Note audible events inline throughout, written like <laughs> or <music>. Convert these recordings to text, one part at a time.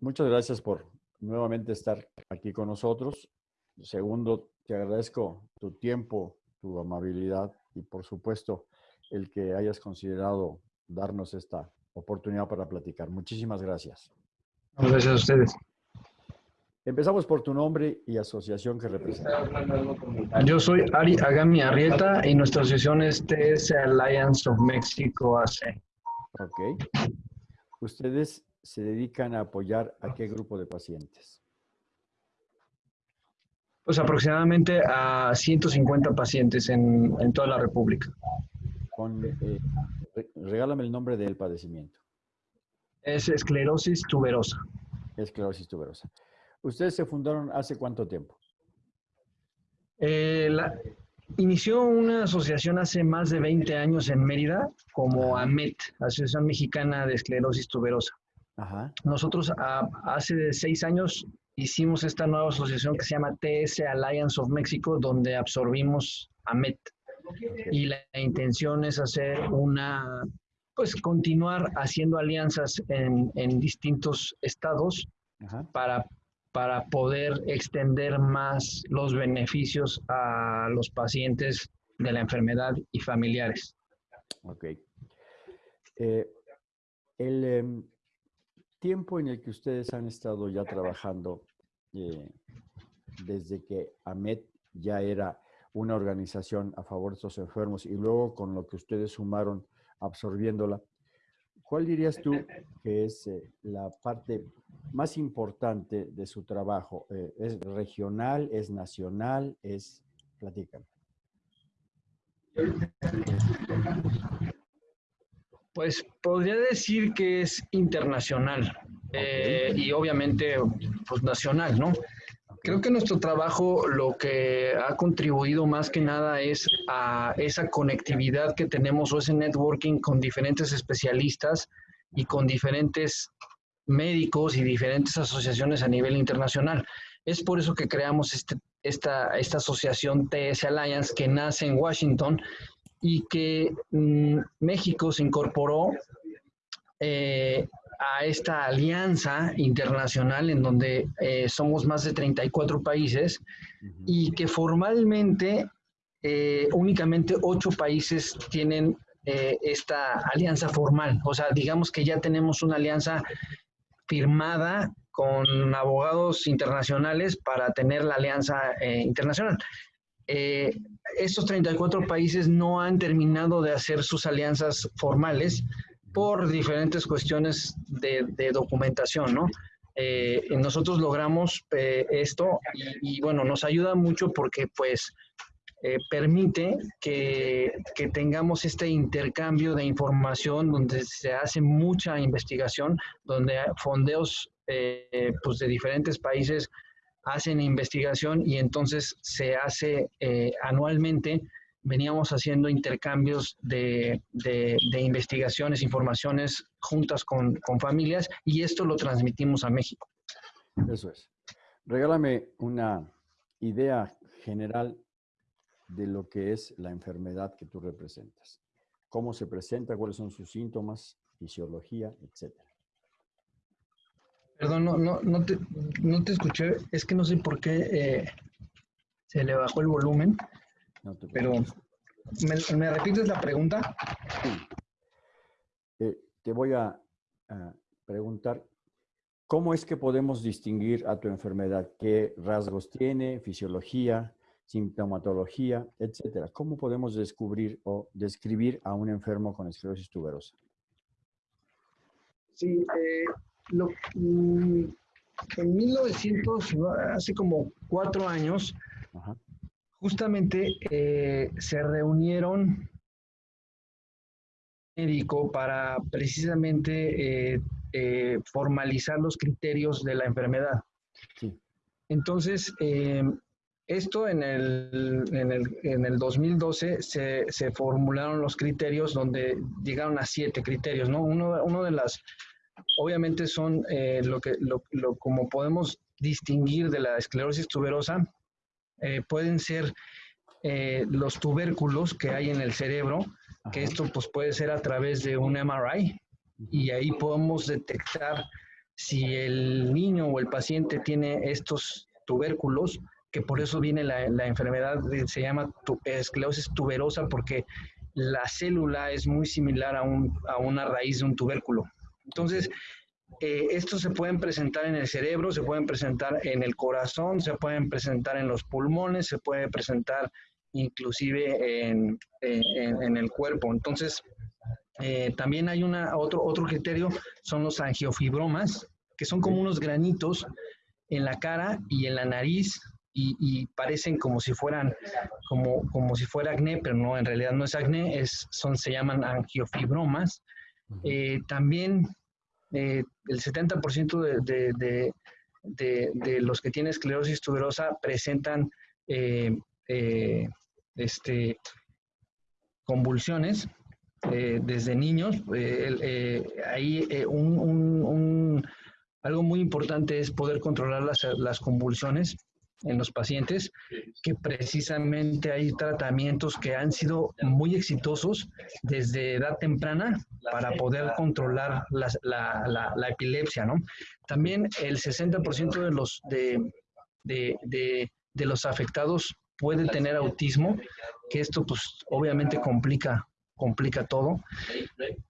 muchas gracias por nuevamente estar aquí con nosotros. Segundo, te agradezco tu tiempo, tu amabilidad y por supuesto el que hayas considerado darnos esta oportunidad para platicar. Muchísimas gracias. Gracias a ustedes. Empezamos por tu nombre y asociación que representa. Yo soy Ari Agami Arrieta y nuestra asociación es TS Alliance of Mexico AC. Ok. ¿Ustedes se dedican a apoyar a qué grupo de pacientes? Pues aproximadamente a 150 pacientes en, en toda la República. Con, eh, regálame el nombre del padecimiento. Es esclerosis tuberosa. Esclerosis tuberosa. ¿Ustedes se fundaron hace cuánto tiempo? Eh, la, inició una asociación hace más de 20 años en Mérida como AMET, Asociación Mexicana de Esclerosis Tuberosa. Ajá. Nosotros a, hace seis años hicimos esta nueva asociación que se llama TS Alliance of Mexico, donde absorbimos AMET. Y la intención es hacer una, pues continuar haciendo alianzas en, en distintos estados Ajá. para para poder extender más los beneficios a los pacientes de la enfermedad y familiares. Ok. Eh, el eh, tiempo en el que ustedes han estado ya trabajando, eh, desde que AMET ya era una organización a favor de estos enfermos y luego con lo que ustedes sumaron absorbiéndola, ¿cuál dirías tú que es eh, la parte más importante de su trabajo? Eh, ¿Es regional, es nacional, es... Platícame. Pues podría decir que es internacional eh, y obviamente pues nacional, ¿no? Creo que nuestro trabajo lo que ha contribuido más que nada es a esa conectividad que tenemos o ese networking con diferentes especialistas y con diferentes médicos y diferentes asociaciones a nivel internacional. Es por eso que creamos este, esta, esta asociación TS Alliance que nace en Washington y que mmm, México se incorporó eh, a esta alianza internacional en donde eh, somos más de 34 países uh -huh. y que formalmente eh, únicamente ocho países tienen esta alianza formal. O sea, digamos que ya tenemos una alianza firmada con abogados internacionales para tener la alianza internacional. Eh, estos 34 países no han terminado de hacer sus alianzas formales por diferentes cuestiones de, documentación, ¿no? Eh, nosotros logramos eh, esto y, bueno, nos ayuda mucho porque pues eh, permite que, que, tengamos este intercambio de información donde se hace mucha investigación, donde fondeos pues de diferentes países hacen investigación y entonces se hace eh, anualmente, veníamos haciendo intercambios de, de, investigaciones, informaciones juntas con, con familias y esto lo transmitimos a México. Eso es. Regálame una idea general de lo que es la enfermedad que tú representas. ¿Cómo se presenta? ¿Cuáles son sus síntomas? Fisiología, etcétera. Perdón, no, no, no, te, no te escuché. Es que no sé por qué eh, se le bajó el volumen. No pero, ¿me, ¿me, repites la pregunta? Sí. Eh, te voy a, a preguntar, ¿cómo es que podemos distinguir a tu enfermedad? ¿Qué rasgos tiene? ¿Fisiología? sintomatología, etcétera. ¿Cómo podemos descubrir o describir a un enfermo con esclerosis tuberosa? Sí, eh, lo, mm, en 1900, hace como cuatro años, Ajá. justamente eh, se reunieron médico para precisamente eh, eh, formalizar los criterios de la enfermedad. Sí. Entonces, esto en el, en el, en el 2012 se, se, formularon los criterios donde llegaron a siete criterios, ¿no? Uno, uno de las, obviamente son eh, lo que, lo, lo, como podemos distinguir de la esclerosis tuberosa, eh, pueden ser eh, los tubérculos que hay en el cerebro, que esto pues puede ser a través de un MRI, y ahí podemos detectar si el niño o el paciente tiene estos tubérculos, que por eso viene la, enfermedad, se llama esclerosis tuberosa, porque la célula es muy similar a, una raíz de un tubérculo. Entonces, eh, estos se pueden presentar en el cerebro, se pueden presentar en el corazón, se pueden presentar en los pulmones, se puede presentar inclusive en, el cuerpo. Entonces, eh, también hay una, otro, otro criterio, son los angiofibromas, que son como unos granitos en la cara y en la nariz y, parecen como si fueran, como, como si fuera acné, pero no, en realidad no es acné, es, son, se llaman angiofibromas. Eh, también eh, el 70% de, de, de, de, los que tienen esclerosis tuberosa presentan eh, este, convulsiones desde niños. ahí un, algo muy importante es poder controlar las, las convulsiones en los pacientes, que precisamente hay tratamientos que han sido muy exitosos desde edad temprana para poder controlar la, la, la, epilepsia, ¿no? También el 60% de los, de, de, de, de los afectados puede tener autismo, que esto pues obviamente complica complica todo.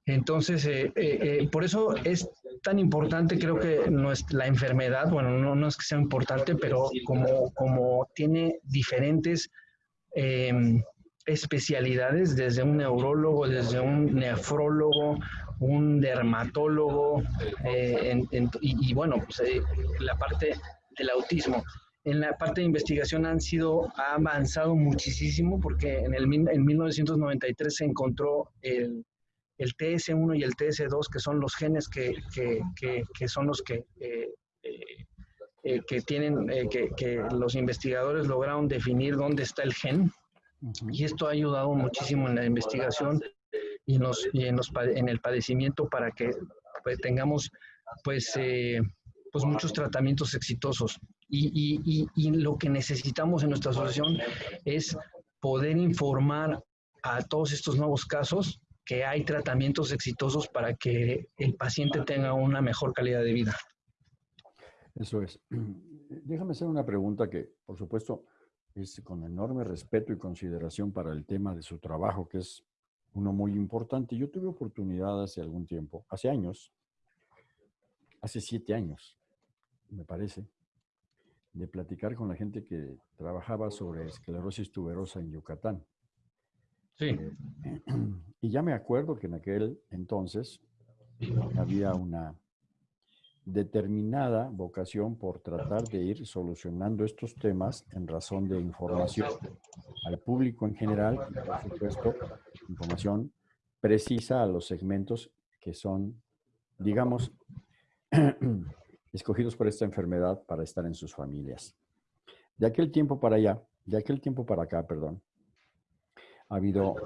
Entonces, eh, eh, eh, por eso es tan importante, creo que no es la enfermedad, bueno, no, no es que sea importante, pero como, como tiene diferentes em, especialidades, desde un neurólogo, desde un nefrólogo, un dermatólogo, y, bueno, pues, la parte del autismo. En la parte de investigación han sido, ha avanzado muchísimo porque en, el, en 1993 se encontró el, el TS1 y el TS2, que son los genes que, que, que, son los que, eh, eh, eh, que tienen, que, que, los investigadores lograron definir dónde está el gen. Y esto ha ayudado muchísimo en la investigación y en, los, y en, los, en el padecimiento para que pues, tengamos pues, pues muchos tratamientos exitosos. Y, lo que necesitamos en nuestra asociación es poder informar a todos estos nuevos casos que hay tratamientos exitosos para que el paciente tenga una mejor calidad de vida. Eso es. <clears throat> Déjame hacer una pregunta que, por supuesto, es con enorme respeto y consideración para el tema de su trabajo, que es uno muy importante. Yo tuve oportunidad hace algún tiempo, hace años, hace siete años, me parece, de platicar con la gente que trabajaba sobre esclerosis tuberosa en Yucatán. Sí. Eh, <clears throat> y ya me acuerdo que en aquel entonces había una determinada vocación por tratar de ir solucionando estos temas en razón de información al público en general y, por supuesto, información precisa a los segmentos que son, digamos, <clears throat> escogidos por esta enfermedad para estar en sus familias. De aquel tiempo para allá, de aquel tiempo para acá, perdón, ha habido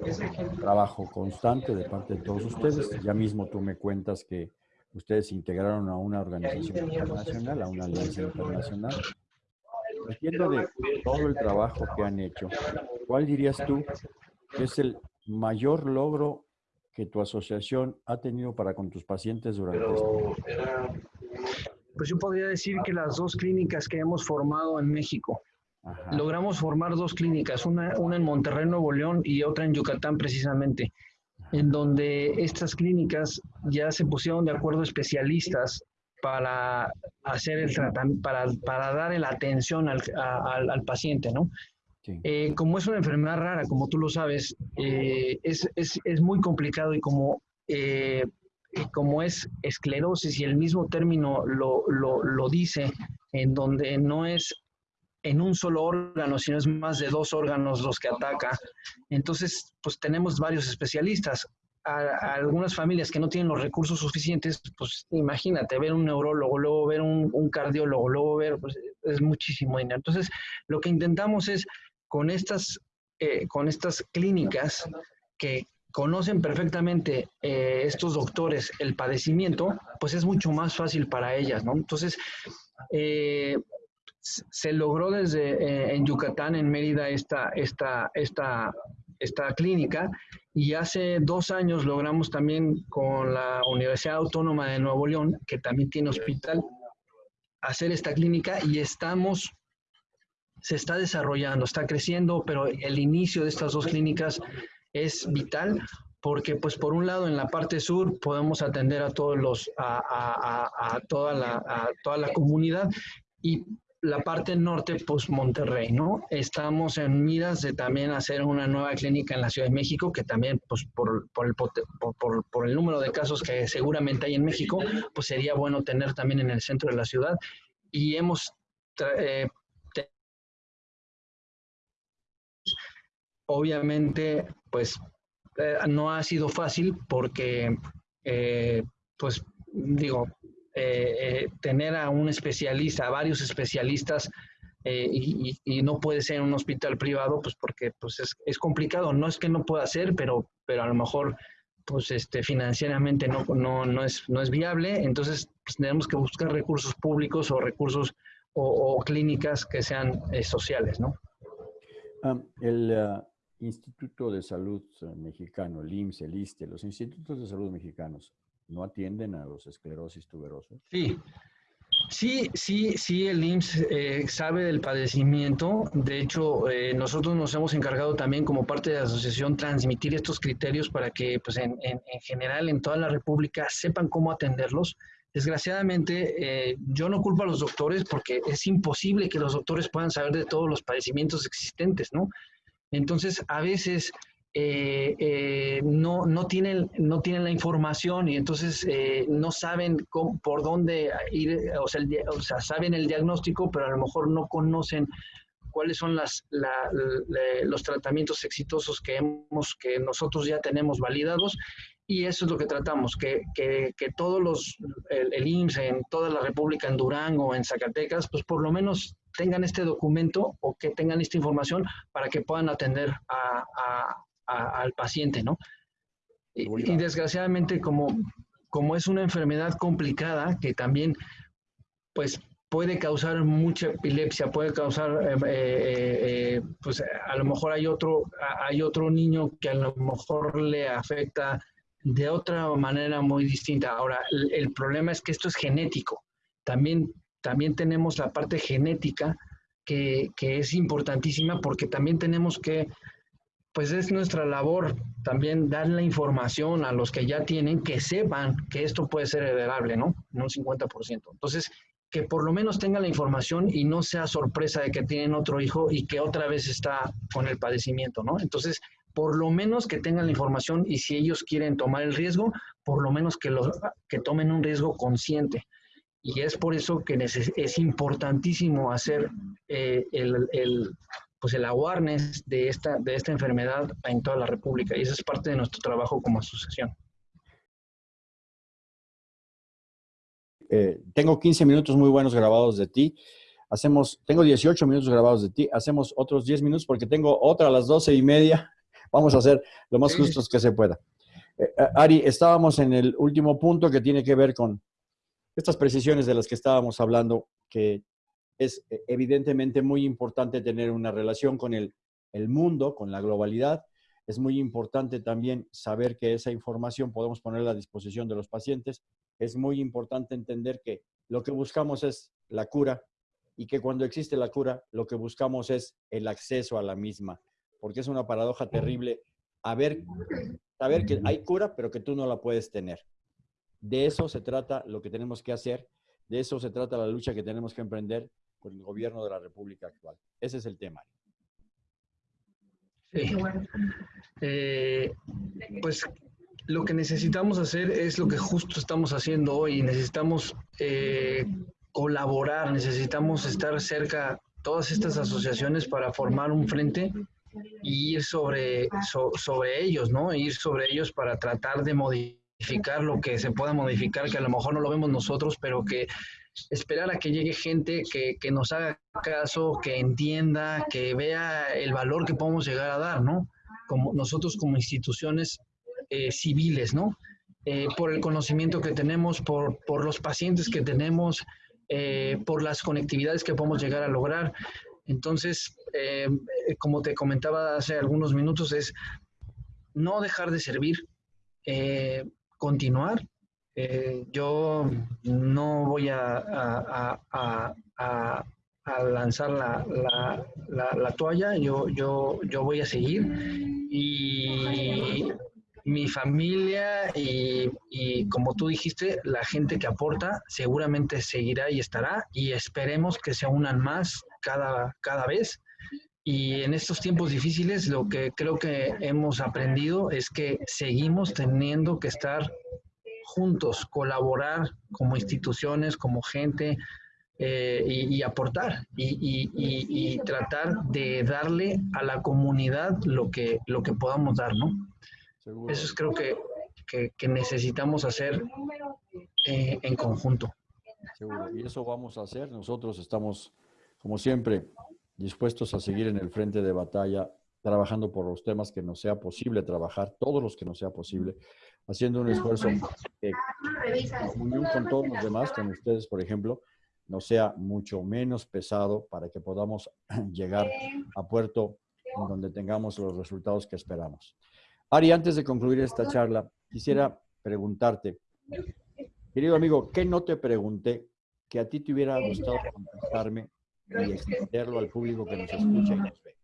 trabajo constante de parte de todos ustedes. Ya mismo tú me cuentas que ustedes integraron a una organización internacional, a una alianza internacional. Entiendo de todo el trabajo que han hecho, ¿cuál dirías tú que es el mayor logro que tu asociación ha tenido para con tus pacientes durante este pues yo podría decir que las dos clínicas que hemos formado en México, logramos formar dos clínicas, una, una en Monterrey, Nuevo León y otra en Yucatán precisamente, en donde estas clínicas ya se pusieron de acuerdo especialistas para hacer el tratamiento, para, para dar la atención al, al, paciente, ¿no? Eh, como es una enfermedad rara, como tú lo sabes, eh, es, es, es, muy complicado y como eh, como es esclerosis y el mismo término lo, lo, dice, en donde no es en un solo órgano, sino es más de dos órganos los que ataca. Entonces, pues tenemos varios especialistas. Algunas familias que no tienen los recursos suficientes, pues imagínate, ver un neurólogo, luego ver un, cardiólogo, luego ver, pues es muchísimo dinero. Entonces, lo que intentamos es con estas, eh, con estas clínicas que, conocen perfectamente eh, estos doctores el padecimiento, pues es mucho más fácil para ellas, ¿no? Entonces, eh, se logró desde eh, en Yucatán, en Mérida, esta, esta, esta, esta clínica. Y hace dos años logramos también con la Universidad Autónoma de Nuevo León, que también tiene hospital, hacer esta clínica y estamos, se está desarrollando, está creciendo, pero el inicio de estas dos clínicas es vital porque pues por un lado en la parte sur podemos atender a todos los a, toda la a toda la comunidad y la parte norte, pues Monterrey, ¿no? Estamos en miras de también hacer una nueva clínica en la Ciudad de México, que también, pues por, el, por, por el número de casos que seguramente hay en México, pues sería bueno tener también en el centro de la ciudad. Y hemos eh, obviamente, pues eh, no ha sido fácil porque, eh, pues digo, eh, tener a un especialista, a varios especialistas, y, no puede ser un hospital privado, pues porque pues es, complicado. No es que no pueda ser, pero, pero a lo mejor pues este, financieramente no, no, no, es, no es viable. Entonces pues, tenemos que buscar recursos públicos o recursos o, clínicas que sean sociales, ¿no? Ah, el, ah, Instituto de Salud eh, Mexicano, el IMSS, el ISTE, los institutos de salud mexicanos, ¿no atienden a los esclerosis tuberosos? Sí, sí, sí, sí, el IMSS eh, sabe del padecimiento. De hecho, eh, nosotros nos hemos encargado también como parte de la asociación transmitir estos criterios para que, pues, en, general, en toda la República sepan cómo atenderlos. Desgraciadamente, yo no culpo a los doctores porque es imposible que los doctores puedan saber de todos los padecimientos existentes, ¿no? Entonces, a veces eh, eh, no, no, tienen, no tienen la información y entonces eh, no saben por dónde ir, o sea, sea, saben el diagnóstico, pero a lo mejor no conocen cuáles son los tratamientos exitosos que, hemos, que nosotros ya tenemos validados. Y eso es lo que tratamos, que, que, que todos los, el, el, en toda la República, en Durango, en Zacatecas, pues por lo menos tengan este documento o que tengan esta información para que puedan atender a, al paciente, ¿no? Y, y, desgraciadamente, como, como es una enfermedad complicada que también, pues puede causar mucha epilepsia, puede causar, eh, eh, eh, pues a lo mejor hay otro, hay otro niño que a lo mejor le afecta de otra manera muy distinta. Ahora, el, problema es que esto es genético. También, también tenemos la parte genética que, que, es importantísima porque también tenemos que, pues es nuestra labor también dar la información a los que ya tienen que sepan que esto puede ser heredable, ¿no? En un 50%. Entonces, que por lo menos tengan la información y no sea sorpresa de que tienen otro hijo y que otra vez está con el padecimiento, ¿no? Entonces, por lo menos que tengan la información y si ellos quieren tomar el riesgo, por lo menos que, lo, que tomen un riesgo consciente. Y es por eso que es importantísimo hacer eh, el, el, pues el awareness de esta, de esta enfermedad en toda la República. Y eso es parte de nuestro trabajo como asociación. Eh, tengo 15 minutos muy buenos grabados de ti. Hacemos, tengo 18 minutos grabados de ti. Hacemos otros 10 minutos porque tengo otra a las 12 y media <laughs> Vamos a hacer lo más justos que se pueda. Eh, eh, Ari, estábamos en el último punto que tiene que ver con estas precisiones de las que estábamos hablando, que es eh, evidentemente muy importante tener una relación con el, el mundo, con la globalidad. Es muy importante también saber que esa información podemos ponerla a disposición de los pacientes. Es muy importante entender que lo que buscamos es la cura y que cuando existe la cura, lo que buscamos es el acceso a la misma porque es una paradoja terrible a ver, saber que hay cura, pero que tú no la puedes tener. De eso se trata lo que tenemos que hacer, de eso se trata la lucha que tenemos que emprender con el gobierno de la República actual. Ese es el tema. Sí. Eh, pues lo que necesitamos hacer es lo que justo estamos haciendo hoy. Necesitamos eh, colaborar, necesitamos estar cerca todas estas asociaciones para formar un frente y ir sobre, sobre ellos, ¿no? Ir sobre ellos para tratar de modificar lo que se pueda modificar, que a lo mejor no lo vemos nosotros, pero que esperar a que llegue gente que, que nos haga caso, que entienda, que vea el valor que podemos llegar a dar, ¿no? Como nosotros como instituciones eh, civiles, ¿no? Eh, por el conocimiento que tenemos, por, por los pacientes que tenemos, eh, por las conectividades que podemos llegar a lograr. Entonces, como te comentaba hace algunos minutos, es no dejar de servir, continuar. Eh, yo no voy a, lanzar la, toalla, yo, yo, yo voy a seguir. Y mi familia y, y, como tú dijiste, la gente que aporta seguramente seguirá y estará y esperemos que se unan más cada, cada vez. Y en estos tiempos difíciles lo que creo que hemos aprendido es que seguimos teniendo que estar juntos, colaborar como instituciones, como gente eh, y, aportar y, tratar de darle a la comunidad lo que, lo que podamos dar, ¿no? Eso es creo que, que, necesitamos hacer eh, en conjunto. Seguro. Y eso vamos a hacer. Nosotros estamos, como siempre, dispuestos a seguir en el frente de batalla, trabajando por los temas que nos sea posible trabajar, todos los que nos sea posible, haciendo un esfuerzo que, unión con todos los demás, con ustedes, por ejemplo, no sea mucho menos pesado para que podamos <clears throat> llegar a puerto en donde tengamos los resultados que esperamos. Ari, antes de concluir esta charla, quisiera preguntarte, querido amigo, ¿qué no te pregunté que a ti te hubiera gustado contestarme y extenderlo al público que nos escucha y nos ve?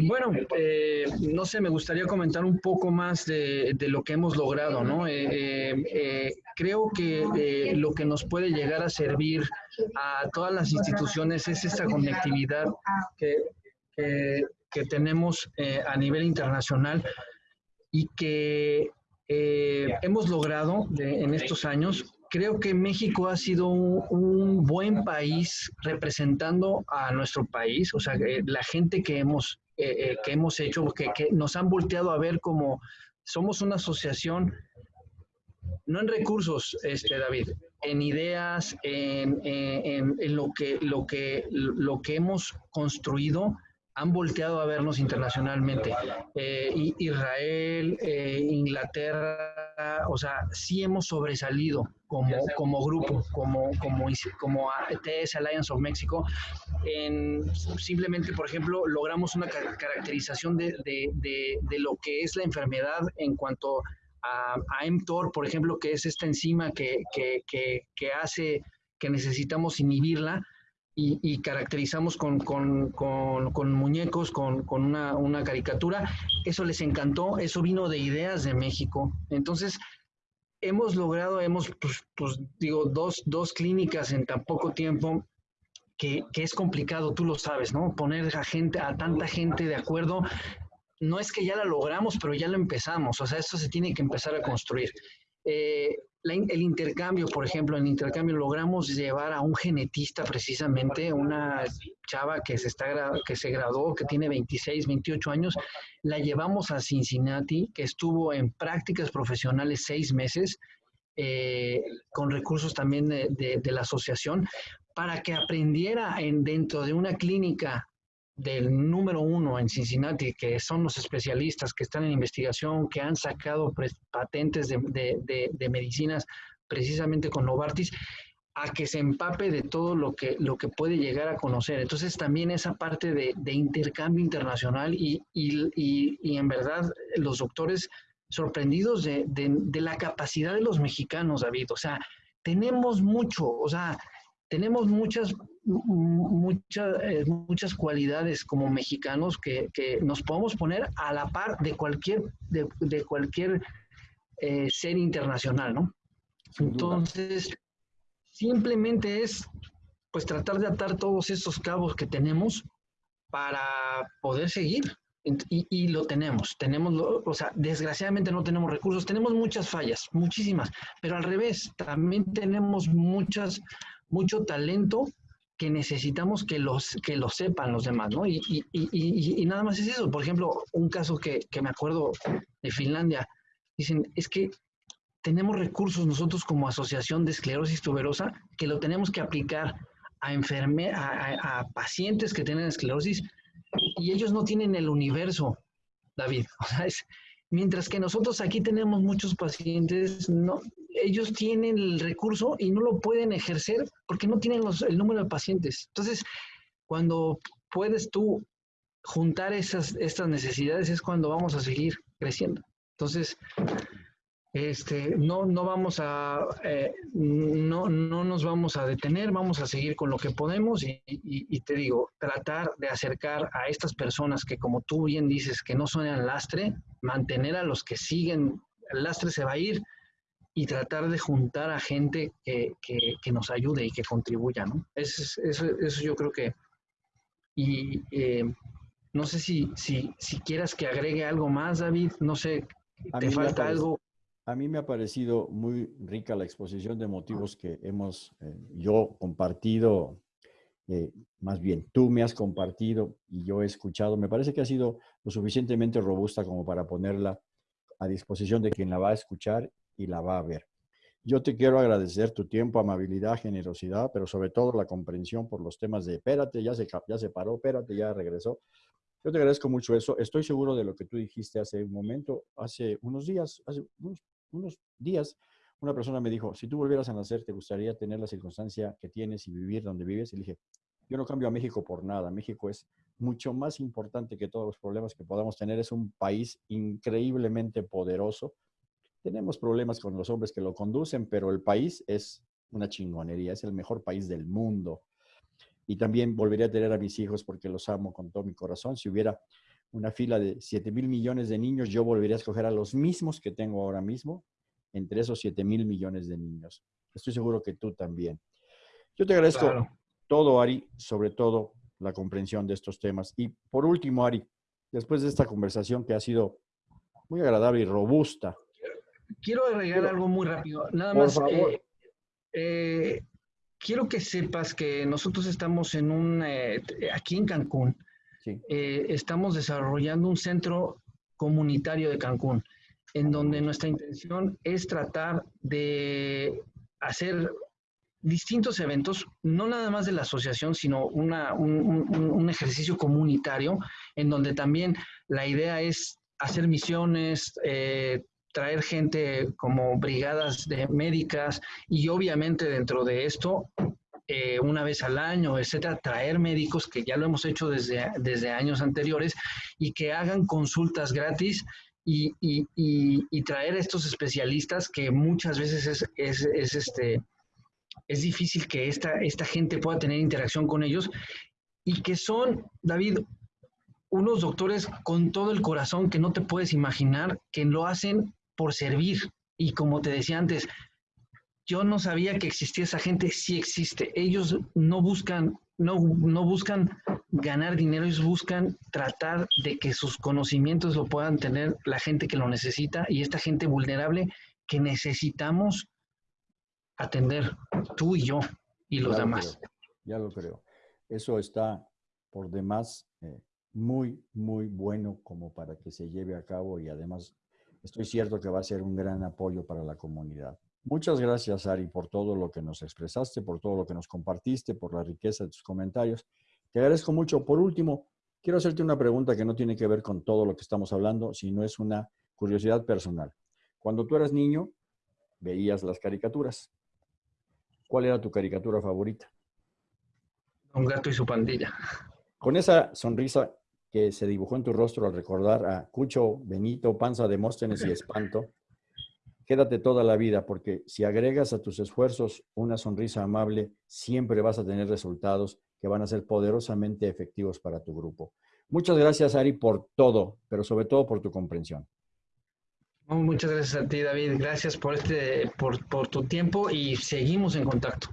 Bueno, eh, no sé, me gustaría comentar un poco más de, lo que hemos logrado, ¿no? Eh, eh, creo que lo que nos puede llegar a servir a todas las instituciones es esta conectividad que, que tenemos a nivel internacional y que hemos logrado en estos años creo que México ha sido un, buen país representando a nuestro país, o sea, la gente que hemos, eh, eh, que hemos hecho, que, nos han volteado a ver como somos una asociación, no en recursos, este, David, en ideas, en, en, lo, que, lo, que, lo que hemos construido han volteado a vernos internacionalmente. Eh, Israel, eh, Inglaterra, o sea, sí hemos sobresalido como, como grupo, como, como, como TS Alliance of Mexico. En, simplemente, por ejemplo, logramos una caracterización de, de, de, lo que es la enfermedad en cuanto a, a mTOR, por ejemplo, que es esta enzima que, que, que, que hace que necesitamos inhibirla y, caracterizamos con, con, con, muñecos, con, una, una, caricatura. Eso les encantó, eso vino de ideas de México. Entonces, hemos logrado, hemos, pues, pues digo, dos, dos, clínicas en tan poco tiempo. Que, que, es complicado, tú lo sabes, ¿no? Poner a gente, a tanta gente de acuerdo, no es que ya la logramos, pero ya lo empezamos. O sea, esto se tiene que empezar a construir. Eh, el intercambio, por ejemplo, en intercambio logramos llevar a un genetista precisamente, una chava que se, está, que se graduó, que tiene 26, 28 años, la llevamos a Cincinnati, que estuvo en prácticas profesionales seis meses, eh, con recursos también de, de, la asociación, para que aprendiera en, dentro de una clínica del número uno en Cincinnati, que son los especialistas que están en investigación, que han sacado patentes de, medicinas precisamente con Novartis, a que se empape de todo lo que, lo que puede llegar a conocer. Entonces también esa parte de, intercambio internacional y, y, en verdad los doctores sorprendidos de, la capacidad de los mexicanos, David. O sea, tenemos mucho, o sea, tenemos muchas, muchas, eh, muchas cualidades como mexicanos que, nos podemos poner a la par de cualquier, de, cualquier eh, ser internacional, ¿no? Entonces, simplemente es pues tratar de atar todos esos cabos que tenemos para poder seguir. Y, y, lo tenemos, tenemos, o sea, desgraciadamente no tenemos recursos, tenemos muchas fallas, muchísimas, pero al revés, también tenemos muchas, mucho talento que necesitamos que, los, que lo sepan los demás, ¿no? Y, y, y, y, nada más es eso. Por ejemplo, un caso que, que me acuerdo de Finlandia, dicen, es que tenemos recursos nosotros como asociación de esclerosis tuberosa que lo tenemos que aplicar a, enferme a, a, pacientes que tienen esclerosis y ellos no tienen el universo, David. <laughs> O sea, es, mientras que nosotros aquí tenemos muchos pacientes, no, ellos tienen el recurso y no lo pueden ejercer porque no tienen el número de pacientes. Entonces, cuando puedes tú juntar esas, estas necesidades es cuando vamos a seguir creciendo. Entonces, este, no, no vamos a, eh, no, no nos vamos a detener, vamos a seguir con lo que podemos y, y, te digo, tratar de acercar a estas personas que como tú bien dices, que no son el lastre, mantener a los que siguen, el lastre se va a ir y tratar de juntar a gente que, que, que nos ayude y que contribuya, ¿no? Eso, eso, eso yo creo que, y eh, no sé si, si, si quieras que agregue algo más, David, no sé, ¿te falta algo? A mí me ha parecido muy rica la exposición de motivos que hemos eh, yo compartido, eh, más bien tú me has compartido y yo he escuchado. Me parece que ha sido lo suficientemente robusta como para ponerla a disposición de quien la va a escuchar y la va a ver. Yo te quiero agradecer tu tiempo, amabilidad, generosidad, pero sobre todo la comprensión por los temas de espérate, ya se, ya se paró, espérate, ya regresó. Yo te agradezco mucho eso. Estoy seguro de lo que tú dijiste hace un momento, hace unos días, hace unos unos días, una persona me dijo, si tú volvieras a nacer, ¿te gustaría tener la circunstancia que tienes y vivir donde vives? Y le dije, yo no cambio a México por nada. México es mucho más importante que todos los problemas que podamos tener. Es un país increíblemente poderoso. Tenemos problemas con los hombres que lo conducen, pero el país es una chingonería. Es el mejor país del mundo. Y también volvería a tener a mis hijos porque los amo con todo mi corazón. Si hubiera una fila de 7 mil millones de niños, yo volvería a escoger a los mismos que tengo ahora mismo entre esos 7 mil millones de niños. Estoy seguro que tú también. Yo te agradezco todo, Ari, sobre todo la comprensión de estos temas. Y por último, Ari, después de esta conversación que ha sido muy agradable y robusta. Quiero agregar algo muy rápido. Nada más. Eh, eh, quiero que sepas que nosotros estamos en un, eh, aquí en Cancún, estamos desarrollando un centro comunitario de Cancún, en donde nuestra intención es tratar de hacer distintos eventos, no nada más de la asociación, sino un, ejercicio comunitario, en donde también la idea es hacer misiones, eh, traer gente como brigadas de médicas y obviamente dentro de esto eh, una vez al año, etcétera, traer médicos que ya lo hemos hecho desde, desde años anteriores y que hagan consultas gratis y, y, y, traer estos especialistas que muchas veces es, es, es, este, es difícil que esta, esta gente pueda tener interacción con ellos y que son, David, unos doctores con todo el corazón que no te puedes imaginar, que lo hacen por servir. Y como te decía antes, yo no sabía que existía esa gente, sí existe. Ellos no buscan, no, no buscan ganar dinero, ellos buscan tratar de que sus conocimientos lo puedan tener la gente que lo necesita y esta gente vulnerable que necesitamos atender, tú y yo y los demás. ya lo creo. Eso está por demás eh, muy, muy bueno como para que se lleve a cabo y además estoy cierto que va a ser un gran apoyo para la comunidad. Muchas gracias, Ari, por todo lo que nos expresaste, por todo lo que nos compartiste, por la riqueza de tus comentarios. Te agradezco mucho. Por último, quiero hacerte una pregunta que no tiene que ver con todo lo que estamos hablando, sino es una curiosidad personal. Cuando tú eras niño, veías las caricaturas. ¿Cuál era tu caricatura favorita? Un gato y su pandilla. Con esa sonrisa que se dibujó en tu rostro al recordar a Cucho, Benito, Panza, Demóstenes y Espanto, Quédate toda la vida porque si agregas a tus esfuerzos una sonrisa amable, siempre vas a tener resultados que van a ser poderosamente efectivos para tu grupo. Muchas gracias, Ari, por todo, pero sobre todo por tu comprensión. Muchas gracias a ti, David. Gracias por, este, por, por tu tiempo y seguimos en contacto.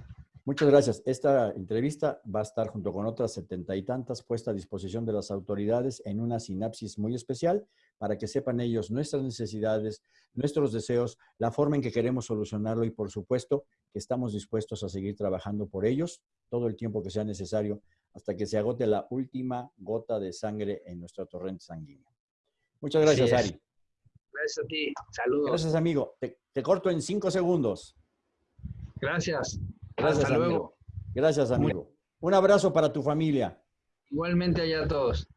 Muchas gracias. Esta entrevista va a estar junto con otras setenta y tantas puesta a disposición de las autoridades en una sinapsis muy especial para que sepan ellos nuestras necesidades, nuestros deseos, la forma en que queremos solucionarlo y por supuesto que estamos dispuestos a seguir trabajando por ellos todo el tiempo que sea necesario hasta que se agote la última gota de sangre en nuestro torrente sanguíneo. Muchas gracias, Ari. Gracias a ti. Saludos. Gracias, amigo. te corto en cinco segundos. Gracias. Gracias, Hasta luego. Gracias, amigo. Un abrazo para tu familia. Igualmente allá a todos.